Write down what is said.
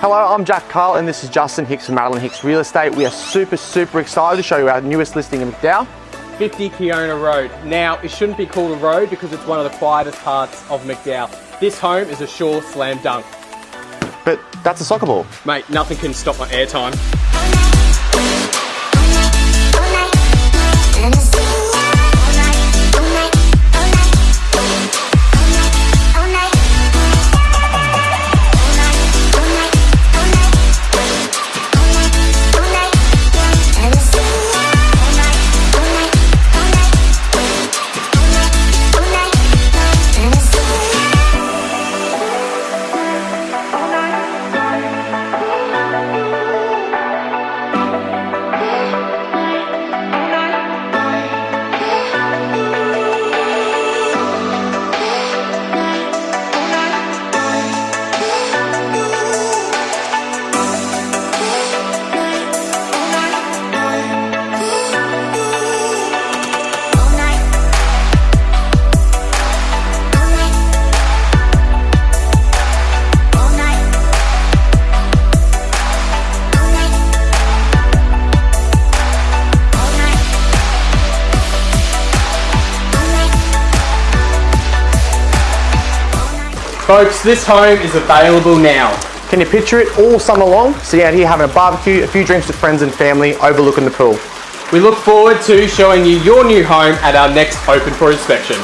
Hello, I'm Jack Carl and this is Justin Hicks from Madeline Hicks Real Estate. We are super, super excited to show you our newest listing in McDowall. 50 Keona Road. Now, it shouldn't be called a road because it's one of the quietest parts of McDowall. This home is a sure slam dunk. But that's a soccer ball. Mate, nothing can stop my airtime. Folks, this home is available now. Can you picture it all summer long? Sitting out here having a barbecue, a few drinks with friends and family, overlooking the pool. We look forward to showing you your new home at our next open for inspection.